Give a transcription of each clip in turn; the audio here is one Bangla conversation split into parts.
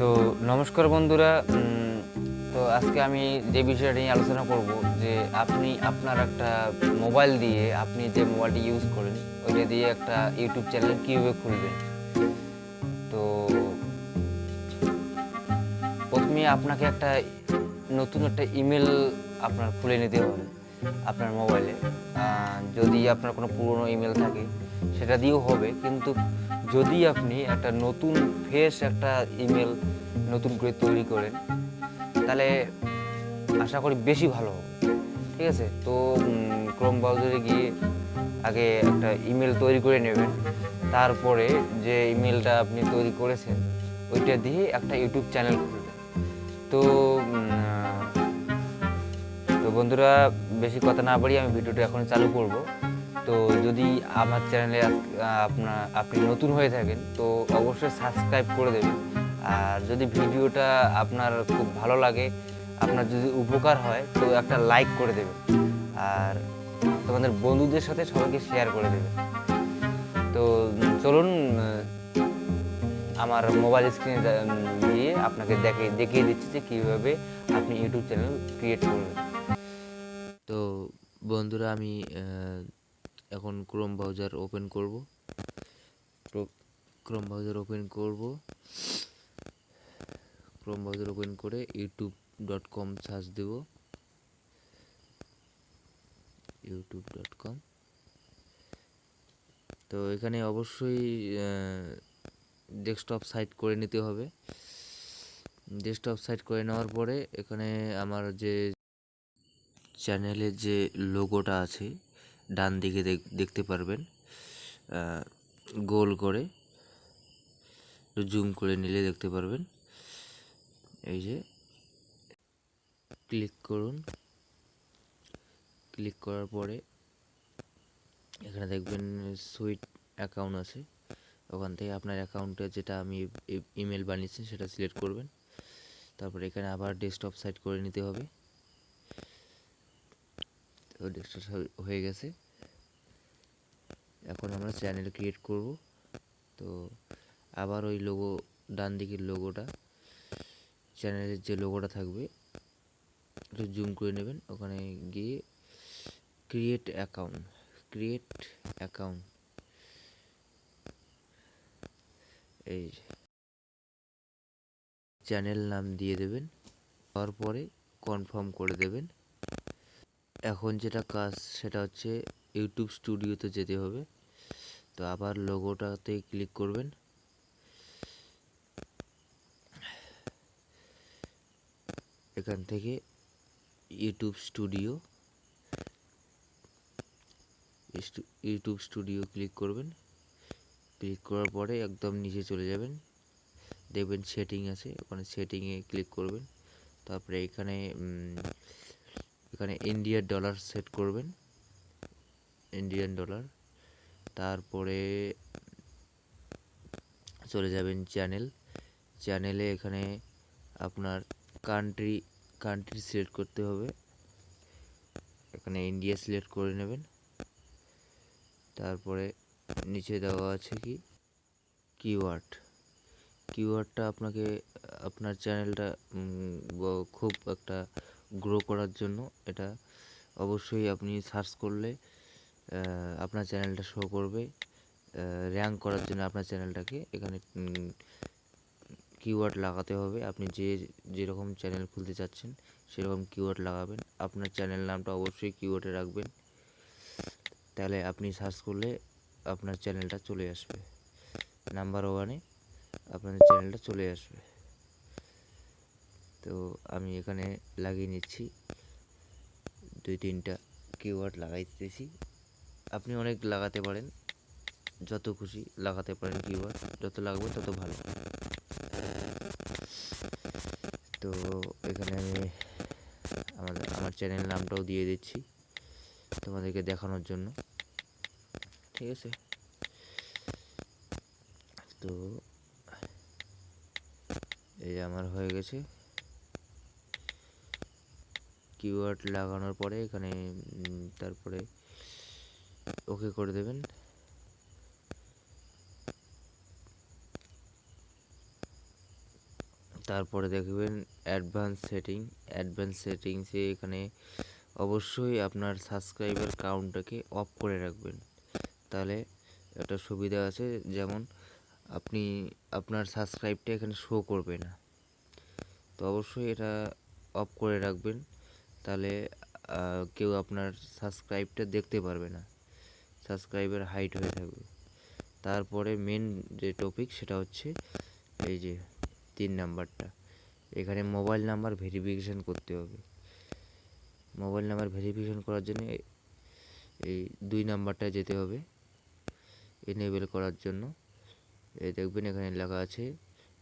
তো নমস্কার বন্ধুরা তো আজকে আমি যে বিষয়টা নিয়ে আলোচনা করব যে আপনি আপনার একটা মোবাইল দিয়ে আপনি যে মোবাইলটি ইউজ করেন, ওইটা দিয়ে একটা ইউটিউব চ্যানেল কীভাবে খুলবেন? তো প্রথমে আপনাকে একটা নতুন একটা ইমেল আপনার খুলে নিতে হবে আপনার মোবাইলে। যদি আপনার কোনো পুরনো ইমেল থাকে সেটা দিয়েও হবে, কিন্তু যদি আপনি একটা নতুন ফ্রেশ একটা ইমেল নতুন করে তৈরি করেন, তাহলে আশা করি বেশি ভালো হবে। ঠিক আছে? তো ক্রোম ব্রাউজারে গিয়ে আগে একটা ইমেল তৈরি করে নেবেন, তারপরে যে ইমেলটা আপনি তৈরি করেছেন, ওইটা দিয়ে একটা ইউটিউব চ্যানেল খুলবেন। তো তো বন্ধুরা, বেশি কথা না বাড়িয়ে আমি ভিডিওটা এখন চালু করব। তো যদি আমার চ্যানেলে আপনার, আপনি নতুন হয়ে থাকেন, তো অবশ্যই সাবস্ক্রাইব করে দেবেন। আর যদি ভিডিওটা আপনার খুব ভালো লাগে, আপনার যদি উপকার হয়, তো একটা লাইক করে দেবেন। আর তোমাদের বন্ধুদের সাথে সবাইকে শেয়ার করে দেবেন। তো চলুন আমার মোবাইল স্ক্রিনে দিয়ে আপনাকে দেখে, দেখিয়ে দিচ্ছি যে কীভাবে আপনি ইউটিউব চ্যানেল ক্রিয়েট করবেন। তো বন্ধুরা, আমি এখন ক্রোম ব্রাউজার ওপেন করব। ক্রোম ব্রাউজার ওপেন করব। ক্রোম ব্রাউজার ওপেন করে ইউটিউব ডট কম সার্চ দেব। ইউটিউব ডট কম তো এখানে অবশ্যই ডেস্কটপ সাইট করে নিতে হবে। ডেস্কটপ সাইট করে নেওয়ার পরে এখানে আমার যে চ্যানেলের যে লোগোটা আছে ডান দিকে দেখ- দেখতে পারবেন গোল করে জুম করে নিলে দেখতে পারবেন। এই যে ক্লিক করুন। ক্লিক করার পরে এখানে দেখবেন সুইট অ্যাকাউন্ট আছে। ওখান থেকে আপনার অ্যাকাউন্টে যেটা আমি ইমেল বানিয়েছি সেটা সিলেক্ট করবেন। তারপরে এখানে আবার ডেস্কটপ সাইট করে নিতে হবে। ডেস্কটপ হয়ে গেছে। এখন আমরা চ্যানেল ক্রিয়েট করব। তো আবার ওই লোগো ডান দিকের লোগোটা চ্যানেলের যে লোগোটা থাকবে, একটু জুম করে নেবেন। ওখানে গিয়ে ক্রিয়েট অ্যাকাউন্ট ক্রিয়েট অ্যাকাউন্ট এই চ্যানেল নাম দিয়ে দেবেন। তারপরে কনফার্ম করে দেবেন। এখন যেটা কাজ সেটা হচ্ছে ইউটিউব স্টুডিওতে যেতে হবে। তো আবার লোগোটাতে ক্লিক করবেন। এখান থেকে YouTube studio YouTube studio click করবেন। ক্লিক করার পরে একদম নিচে চলে যাবেন। দেখবেন সেটিং আছে, ওখানে সেটিংয়ে ক্লিক করবেন। তারপরে এখানে এখানে ইন্ডিয়ার ডলার সেট করবেন। ইন্ডিয়ান ডলার তারপরে চলে যাবেন চ্যানেল চ্যানেলে এখানে আপনার কান্ট্রি কান্ট্রি সিলেক্ট করতে হবে। এখানে ইন্ডিয়া সিলেক্ট করে নেবেন। তারপরে নিচে দেওয়া আছে কি? কিওয়ার্ড কিওয়ার্ডটা আপনাকে, আপনার চ্যানেলটা খুব একটা গ্রো করার জন্য, এটা অবশ্যই আপনি সার্চ করলে আপনার চ্যানেলটা শো করবে র্যাঙ্ক করার জন্য আপনার চ্যানেলটাকে এখানে কিওয়ার্ড লাগাতে হবে, আপনি যে যেরকম চ্যানেল খুলতে চাচ্ছেন, সেরকম কিওয়ার্ড লাগাবেন, আপনার চ্যানেল নামটা অবশ্যই কিওয়ার্ডে রাখবেন, তাহলে আপনি সার্চ করলে আপনার চ্যানেলটা চলে আসবে নাম্বার ওয়ানে আপনার চ্যানেলটা চলে আসবে। তো আমি এখানে লাগিয়ে নিচ্ছি। দুই, তিনটা কিওয়ার্ড লাগাইতেছি। আপনি অনেক লাগাতে পারেন। যত খুশি লাগাতে পারেন কিওয়ার্ড যত লাগবে তত ভালো। তো এখানে আমি আমাদের, আমার চ্যানেল নামটাও দিয়ে দিচ্ছি তোমাদেরকে দেখানোর জন্য। ঠিক আছে? তো এই আমার হয়ে গেছে। কিওয়ার্ড লাগানোর পরে এখানে তারপরে ওকে করে দেবেন। তারপরে দেখবেন অ্যাডভান্স সেটিং অ্যাডভান্স সেটিংসে এখানে অবশ্যই আপনার সাবস্ক্রাইবার কাউন্টটাকে অফ করে রাখবেন। তাহলে একটা সুবিধা আছে, যেমন আপনি, আপনার সাবস্ক্রাইবটা এখানে শো করবে না। তো অবশ্যই এটা অফ করে রাখবেন। তাহলে কেউ আপনার সাবস্ক্রাইবটা দেখতে পারবে না। সাবস্ক্রাইবার হাইট হয়ে থাকবে। তারপরে মেন যে টপিক সেটা হচ্ছে, এই যে তিন নাম্বারটা। এখানে মোবাইল নাম্বার ভেরিফিকেশান করতে হবে। মোবাইল নাম্বার ভেরিফিকেশান করার জন্য এই দুই নাম্বারটা যেতে হবে। এনেবেল করার জন্য। এই দেখবেন এখানে লেখা আছে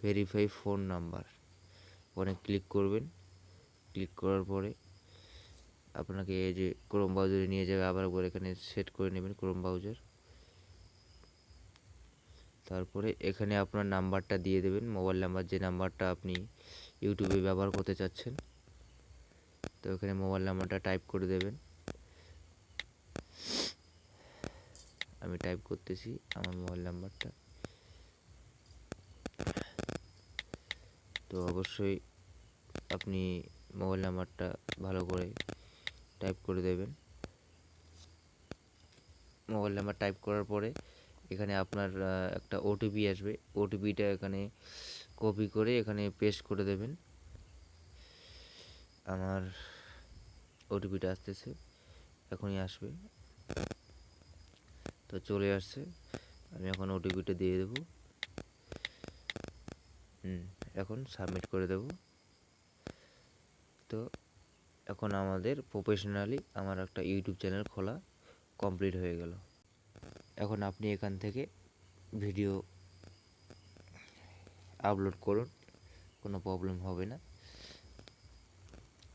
ভেরিফাই ফোন নাম্বার ওখানে ক্লিক করবেন। ক্লিক করার পরে আপনাকে এই যে ক্রোম ব্রাউজারে নিয়ে যাবে, আবার একবার এখানে সেট করে নেবেন ক্রোম ব্রাউজার তারপরে এখানে আপনার নাম্বারটা দিয়ে দেবেন। মোবাইল নাম্বার যে নাম্বারটা আপনি ইউটিউবে ব্যবহার করতে চাচ্ছেন, তো এখানে মোবাইল নাম্বারটা টাইপ করে দেবেন। আমি টাইপ করতেছি আমার মোবাইল নাম্বারটা তো অবশ্যই আপনি মোবাইল নাম্বারটা ভালো করে টাইপ করে দেবেন। মোবাইল নাম্বার টাইপ করার পরে এখানে আপনার একটা ওটিপি আসবে। ওটিপিটা এখানে কপি করে এখানে পেস্ট করে দেবেন। আমার ওটিপিটা আসতেছে, এখনই আসবে। তো চলে আসছে, আমি এখন ওটিপিটা দিয়ে দেবো। হুম, এখন সাবমিট করে দেব। তো এখন আমাদের প্রফেশনালি আমার একটা ইউটিউব চ্যানেল খোলা কমপ্লিট হয়ে গেল। এখন আপনি এখান থেকে ভিডিও আপলোড করুন, কোনো প্রবলেম হবে না।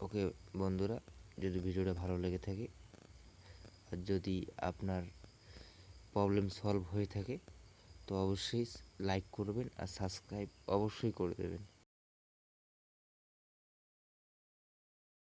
ওকে বন্ধুরা, যদি ভিডিওটা ভালো লেগে থাকে, আর যদি আপনার প্রবলেম সলভ হয়ে থাকে, তো অবশ্যই লাইক করবেন আর সাবস্ক্রাইব অবশ্যই করে দেবেন।